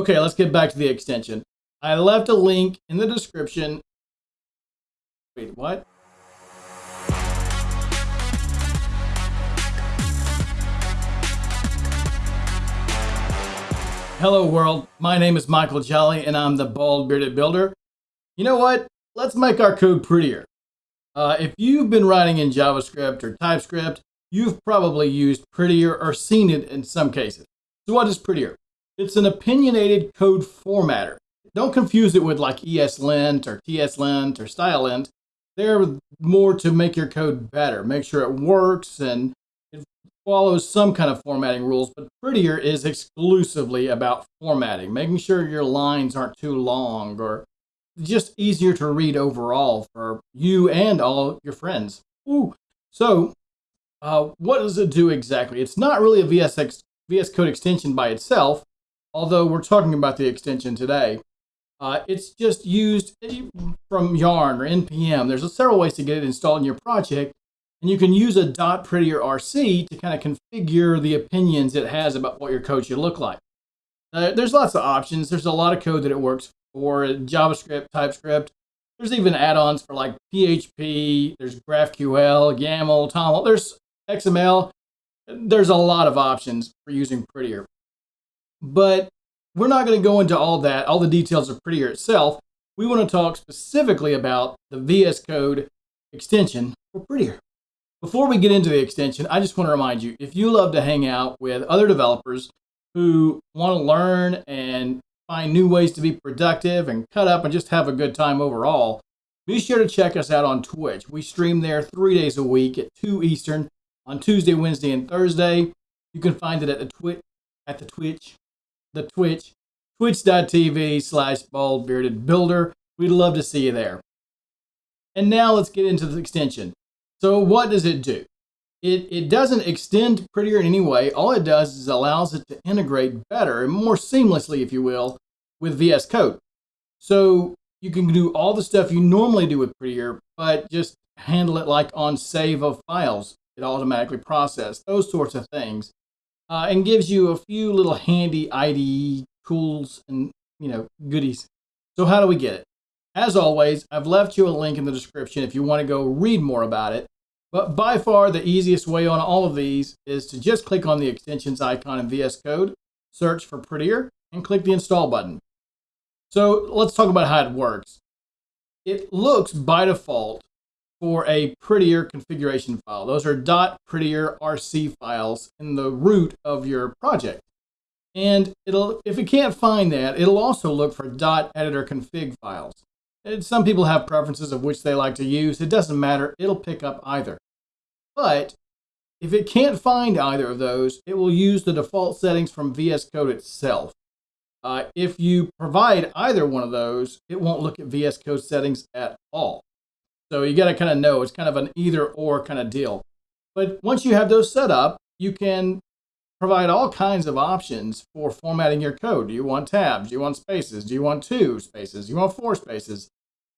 Okay, let's get back to the extension. I left a link in the description. Wait, what? Hello world, my name is Michael Jolly and I'm the Bald Bearded Builder. You know what? Let's make our code prettier. Uh, if you've been writing in JavaScript or TypeScript, you've probably used Prettier or seen it in some cases. So what is Prettier? It's an opinionated code formatter. Don't confuse it with like ESLint or TSLint or StyleLint. They're more to make your code better, make sure it works and it follows some kind of formatting rules, but Prettier is exclusively about formatting, making sure your lines aren't too long or just easier to read overall for you and all your friends. Ooh. So uh, what does it do exactly? It's not really a VSX, VS Code extension by itself, although we're talking about the extension today. Uh, it's just used from Yarn or NPM. There's several ways to get it installed in your project, and you can use a dot prettier RC to kind of configure the opinions it has about what your code should look like. Uh, there's lots of options. There's a lot of code that it works for, JavaScript, TypeScript. There's even add-ons for like PHP, there's GraphQL, YAML, Toml. There's XML. There's a lot of options for using Prettier. But we're not going to go into all that, all the details of Prettier itself. We want to talk specifically about the VS Code extension for Prettier. Before we get into the extension, I just want to remind you, if you love to hang out with other developers who want to learn and find new ways to be productive and cut up and just have a good time overall, be sure to check us out on Twitch. We stream there three days a week at 2 Eastern on Tuesday, Wednesday, and Thursday. You can find it at the Twitch, at the Twitch, the Twitch, twitch.tv slash bald bearded builder. We'd love to see you there. And now let's get into the extension. So what does it do? It, it doesn't extend prettier in any way. All it does is allows it to integrate better and more seamlessly, if you will, with VS Code. So you can do all the stuff you normally do with Prettier, but just handle it like on save of files. It automatically processes those sorts of things, uh, and gives you a few little handy IDE tools and you know goodies. So how do we get it? As always, I've left you a link in the description if you want to go read more about it. But by far the easiest way on all of these is to just click on the extensions icon in VS Code, search for Prettier, and click the install button. So let's talk about how it works. It looks by default for a prettier configuration file. Those are prettier RC files in the root of your project. And it'll, if it can't find that, it'll also look for editor config files. And some people have preferences of which they like to use. It doesn't matter. It'll pick up either. But if it can't find either of those, it will use the default settings from VS Code itself. Uh, if you provide either one of those, it won't look at VS Code settings at all. So you got to kind of know it's kind of an either or kind of deal. But once you have those set up, you can provide all kinds of options for formatting your code. Do you want tabs? Do you want spaces? Do you want two spaces? Do you want four spaces?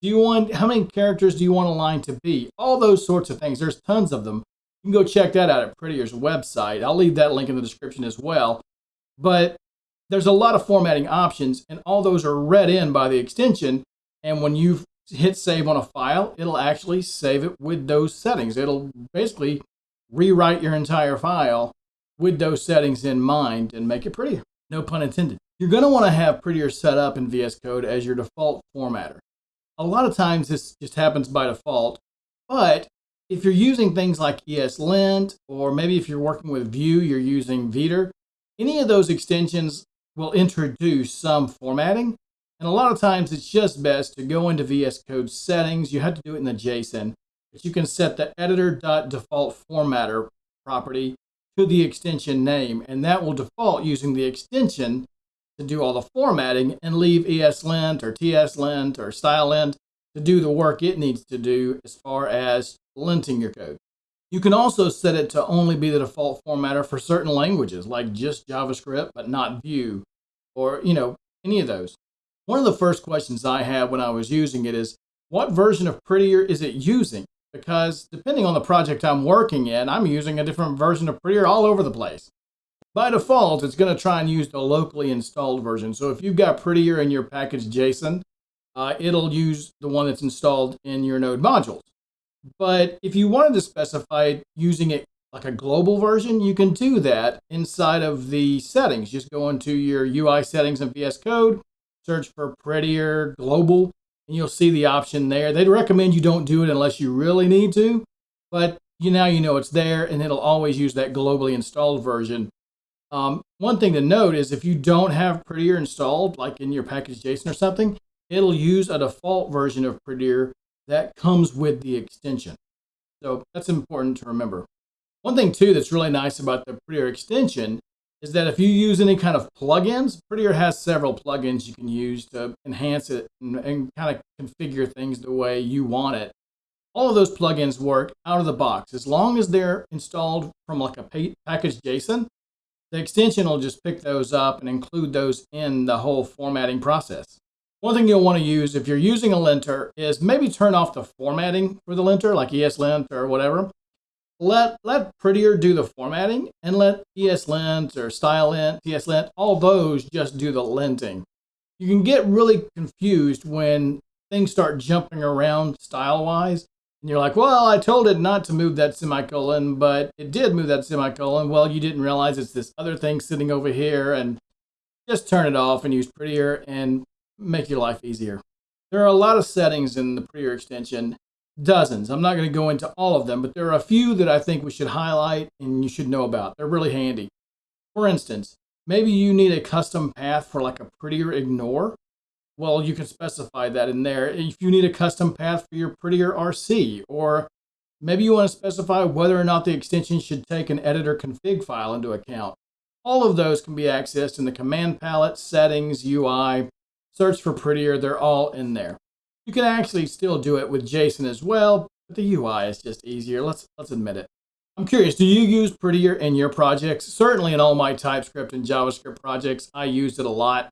Do you want, how many characters do you want a line to be? All those sorts of things. There's tons of them. You can go check that out at Prettier's website. I'll leave that link in the description as well. But there's a lot of formatting options and all those are read in by the extension. And when you hit save on a file, it'll actually save it with those settings. It'll basically rewrite your entire file with those settings in mind and make it prettier. No pun intended. You're going to want to have Prettier set up in VS Code as your default formatter. A lot of times this just happens by default, but if you're using things like ESLint, or maybe if you're working with Vue, you're using Vetur, any of those extensions will introduce some formatting. And a lot of times it's just best to go into VS Code settings. You have to do it in the JSON, but you can set the editor.default formatter property to the extension name, and that will default using the extension to do all the formatting and leave ESLint or TSLint or StyleLint to do the work it needs to do as far as linting your code. You can also set it to only be the default formatter for certain languages, like just JavaScript, but not Vue, or, you know, any of those. One of the first questions I had when I was using it is, what version of Prettier is it using? Because depending on the project I'm working in, I'm using a different version of Prettier all over the place. by default, it's going to try and use the locally installed version. So if you've got Prettier in your package JSON, uh, it'll use the one that's installed in your node modules. But if you wanted to specify using it like a global version, you can do that inside of the settings. Just go into your UI settings in VS Code, search for Prettier Global, and you'll see the option there. They'd recommend you don't do it unless you really need to, but you now you know it's there and it'll always use that globally installed version. Um, one thing to note is if you don't have Prettier installed, like in your package JSON or something, it'll use a default version of Prettier that comes with the extension. So that's important to remember. One thing too that's really nice about the Prettier extension is that if you use any kind of plugins, Prettier has several plugins you can use to enhance it and, and kind of configure things the way you want it. All of those plugins work out of the box. As long as they're installed from like a package JSON, the extension will just pick those up and include those in the whole formatting process. One thing you'll want to use if you're using a linter is maybe turn off the formatting for the linter, like ESLint or whatever. Let, let Prettier do the formatting and let ESLint or style StyleLint, TSLint, all those just do the linting. You can get really confused when things start jumping around style-wise and you're like, well, I told it not to move that semicolon, but it did move that semicolon. Well, you didn't realize it's this other thing sitting over here and just turn it off and use Prettier and make your life easier. There are a lot of settings in the Prettier extension, dozens. I'm not going to go into all of them, but there are a few that I think we should highlight and you should know about. They're really handy. For instance, maybe you need a custom path for like a Prettier ignore well, you can specify that in there. If you need a custom path for your Prettier RC, or maybe you want to specify whether or not the extension should take an editor config file into account. All of those can be accessed in the command palette, settings, UI, search for Prettier, they're all in there. You can actually still do it with JSON as well, but the UI is just easier. Let's, let's admit it. I'm curious, do you use Prettier in your projects? Certainly in all my TypeScript and JavaScript projects, I used it a lot.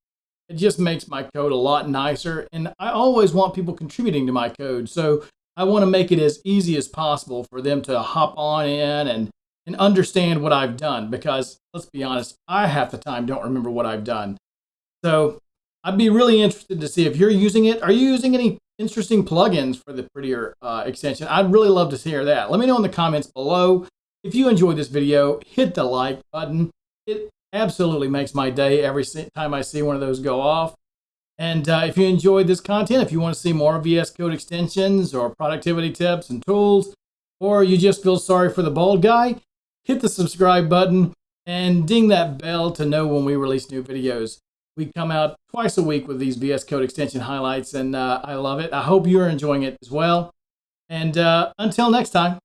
It just makes my code a lot nicer. And I always want people contributing to my code. So I want to make it as easy as possible for them to hop on in and, and understand what I've done. Because let's be honest, I half the time don't remember what I've done. So I'd be really interested to see if you're using it. Are you using any interesting plugins for the Prettier uh, extension? I'd really love to hear that. Let me know in the comments below. If you enjoyed this video, hit the like button. It absolutely makes my day every time I see one of those go off. And uh, if you enjoyed this content, if you want to see more VS Code extensions or productivity tips and tools, or you just feel sorry for the bald guy, hit the subscribe button and ding that bell to know when we release new videos. We come out twice a week with these VS Code extension highlights, and uh, I love it. I hope you're enjoying it as well. And uh, until next time.